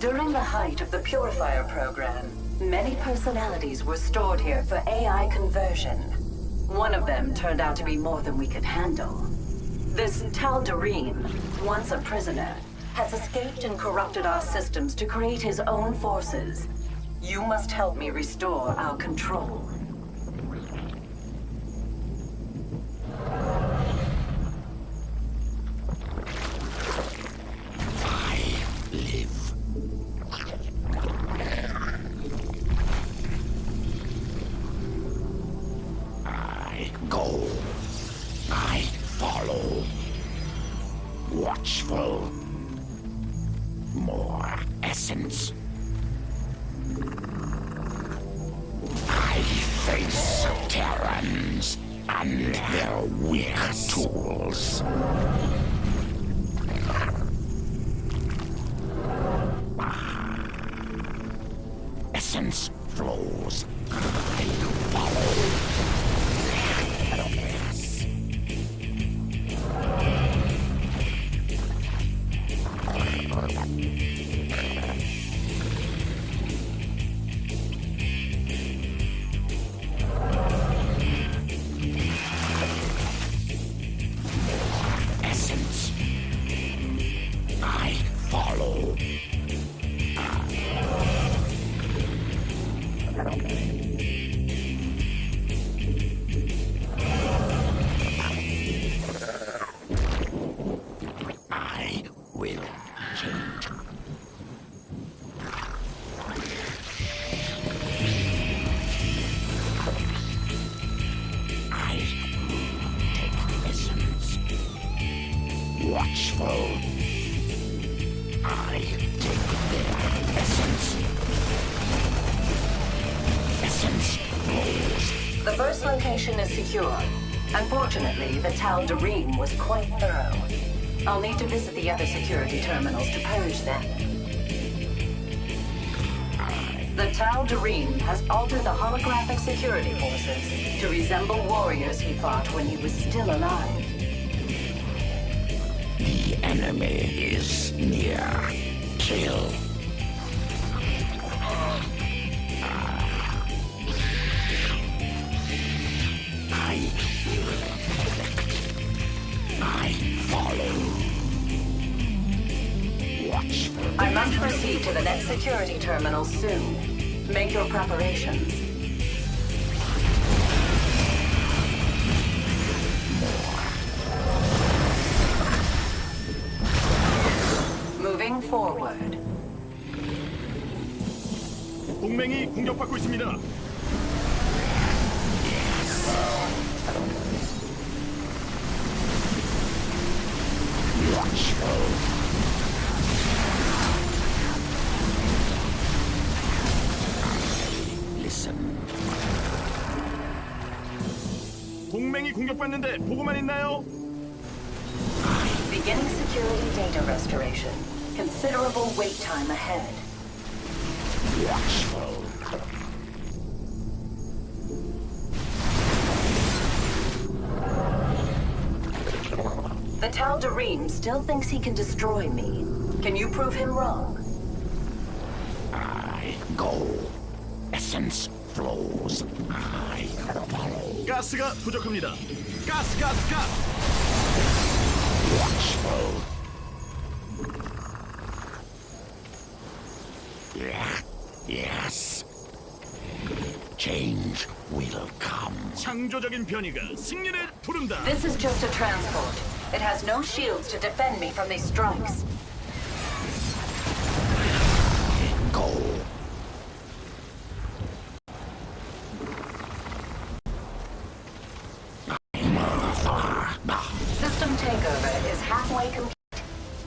During the height of the purifier program, many personalities were stored here for AI conversion. One of them turned out to be more than we could handle. This Tal'Darim, once a prisoner, has escaped and corrupted our systems to create his own forces. You must help me restore our control. Flows. Secure. Unfortunately, the Tal'Darim was quite thorough. I'll need to visit the other security terminals to purge them. The Tal'Darim has altered the holographic security forces to resemble warriors he fought when he was still alive. The enemy is near. Kill. follow. Watchful. I must proceed to the next security terminal soon. Make your preparations. Moving forward. 동맹이 공격받고 있습니다. Watchful. Listen. 동맹이 공격받는데 보고만 있나요? Beginning security data restoration. Considerable wait time ahead. Watchful. The Tal Dareem still thinks he can destroy me. Can you prove him wrong? I go. Essence flows. I follow. 가스가 부족합니다. 가스, 가스, 가스. Watchful. Yeah. Yes. Change will come. 창조적인 변이가 승리를 부른다. This is just a transport. It has no shields to defend me from these strikes. Go. System takeover is halfway complete.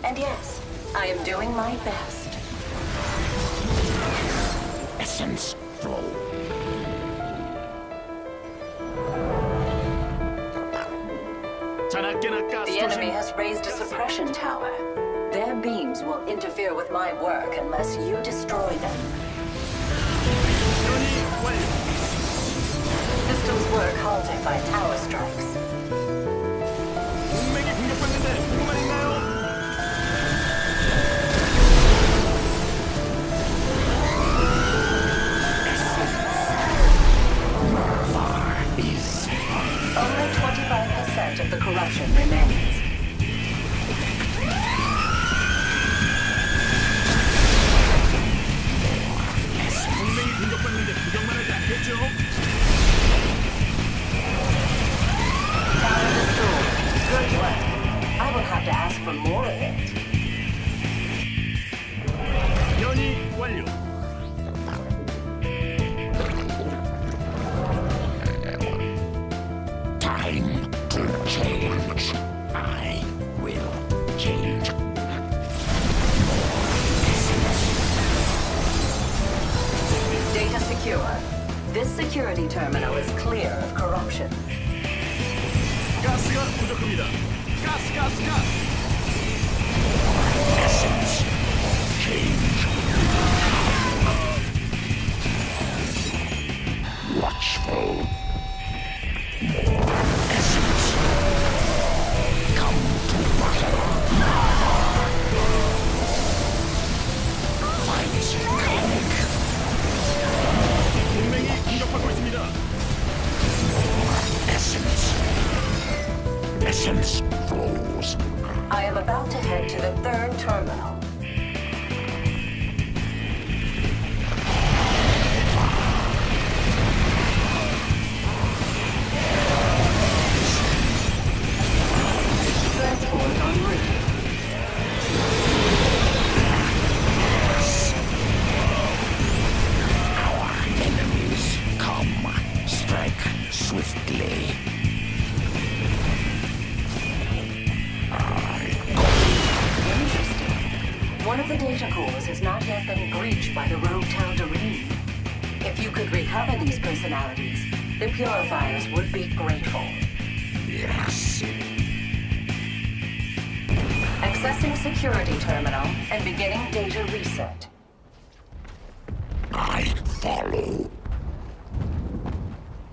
And yes, I am doing my best. Essence flow. raised a suppression tower. Their beams will interfere with my work unless you destroy them. Systems work halted by tower strikes. Only 25% of the corruption remains. have to ask for more of it. 변이 완료. time to change. I will change. Data secure. This security terminal is clear of corruption. 가스가 부족합니다. 가스, 가스, 가스. the data cores has not yet been breached by the rogue Tal'Darim. If you could recover these personalities, the Purifiers would be grateful. Yes. Accessing security terminal and beginning data reset. I follow.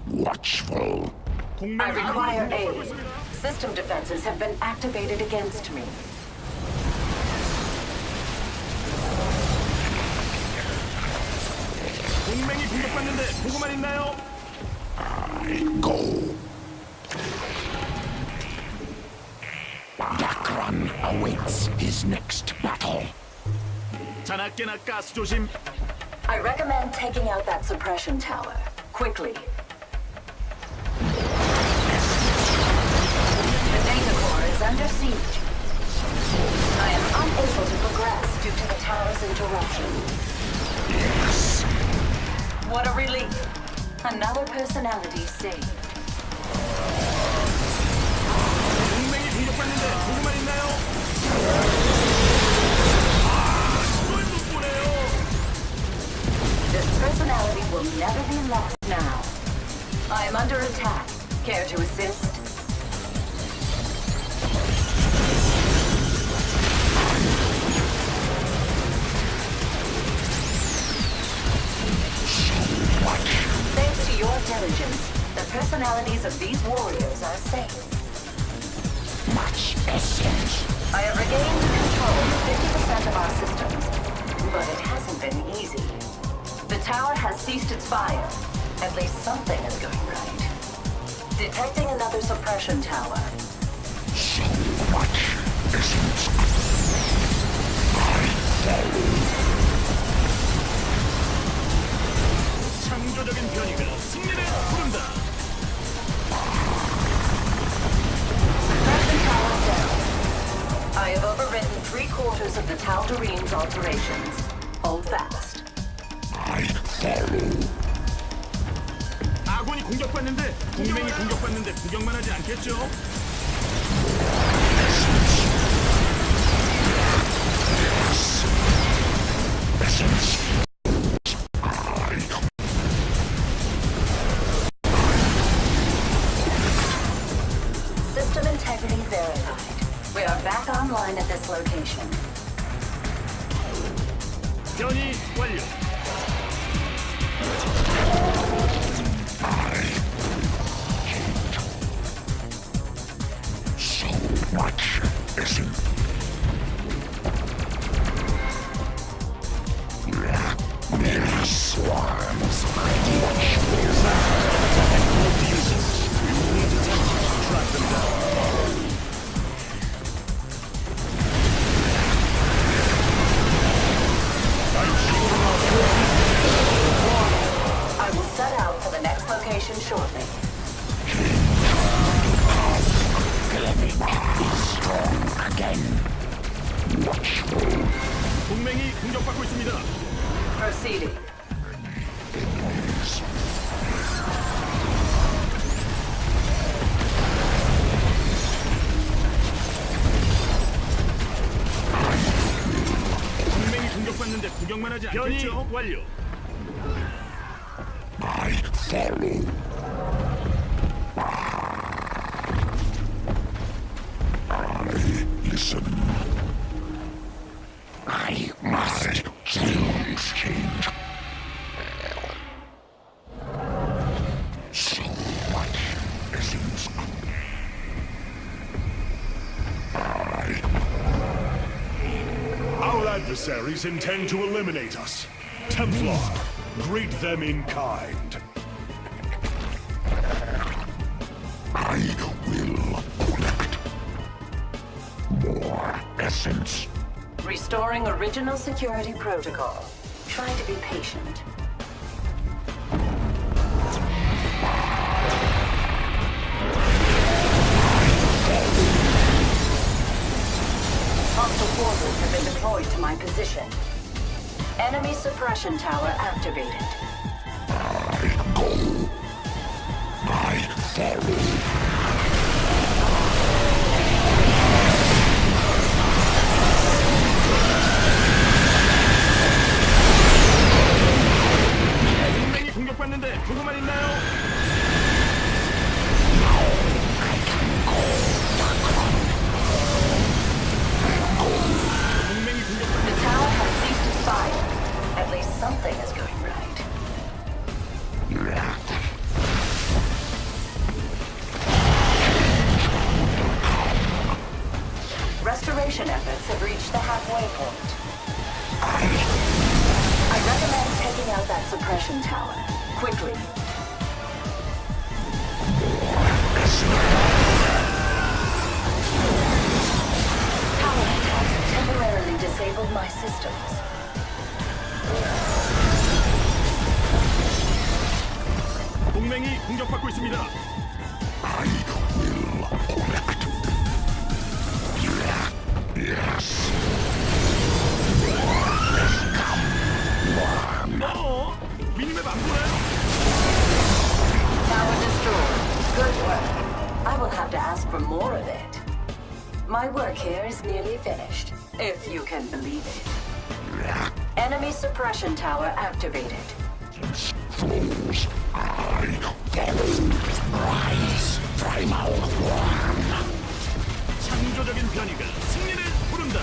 Watchful. I require aid. System defenses have been activated against me. 동맹이 공격받는데 보고만 있나요? Go. Dakran awaits his next battle. 자나깨나 가스 조심. I recommend taking out that suppression tower. Quickly. The data core is under siege. I am unable to progress due to the tower's interruption. Yes. What a relief. Another personality saved. This personality will never be lost now. I am under attack. Care to assist? your diligence, the personalities of these warriors are safe. Much essence. I have regained control of 50% of our systems, but it hasn't been easy. The tower has ceased its fire. At least something is going right. Detecting another suppression tower. So much essence. I follow. 창조적인 변이가 승리를 부른다. Suppression tower down. I have overridden three quarters of the Tal'Darim's alterations. Hold fast. I follow. 아군이 공격받는데 동맹이 공격받는데 구경만 하지 않겠죠? So much isn't. 공격받고 있습니다. Proceeding. 동맹이 공격받는데 구경만 하지 않겠죠? 변이 완료. Adversaries intend to eliminate us. Templar, greet them in kind. I will collect more essence. Restoring original security protocol. Try to be patient. my position. Enemy suppression tower activated. I go. I follow. 동맹이 공격받는데 보고만 있나요? 동맹이 공격받고 있습니다. I will collect. Yes. 어? 미니맵 안 보나요? Tower destroyed. Good work. I will have to ask for more of it. My work here is nearly finished, if you can believe it. Enemy suppression tower activated. Flows. I follow. Rise. Primal one. 창조적인 변이가 승리를 부른다.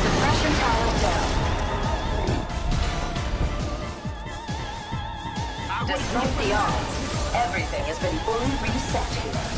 Suppression tower down. Despite the odds, everything has been fully reset here.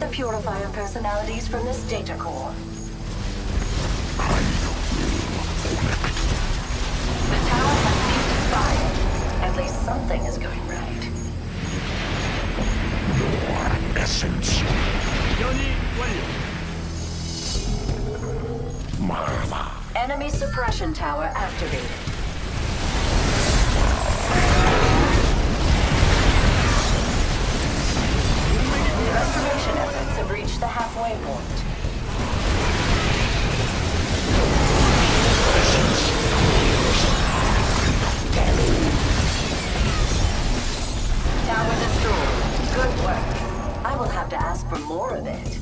the Purifier personalities from this data core. The tower has been defiled. At least something is going right. Your essence. Marla. Enemy suppression tower activated. Restoration efforts have reached the halfway point. Tower destroyed. Good work. I will have to ask for more of it.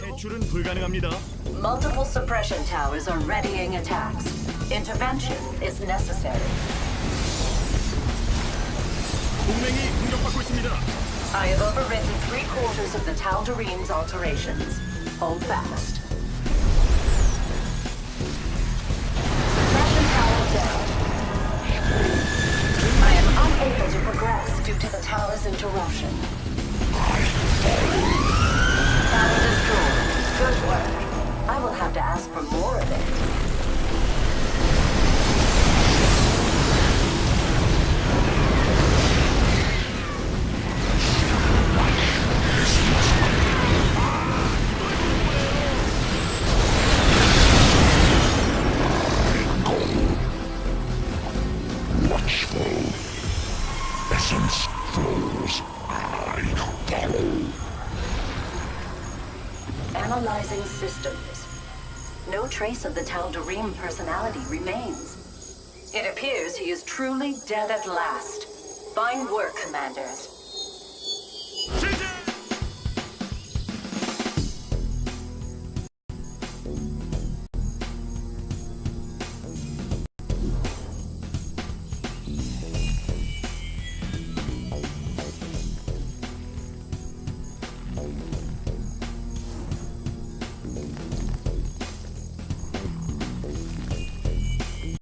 탈출은 불가능합니다. Multiple suppression towers are readying attacks. Intervention is necessary. 동맹이 공격받고 있습니다. I have overridden three quarters of the Tal'Darim's alterations. Hold fast. Suppression tower down. I am unable to progress due to the tower's interruption. Analyzing systems. No trace of the Tal'Darim personality remains. It appears he is truly dead at last. Fine work, Commanders.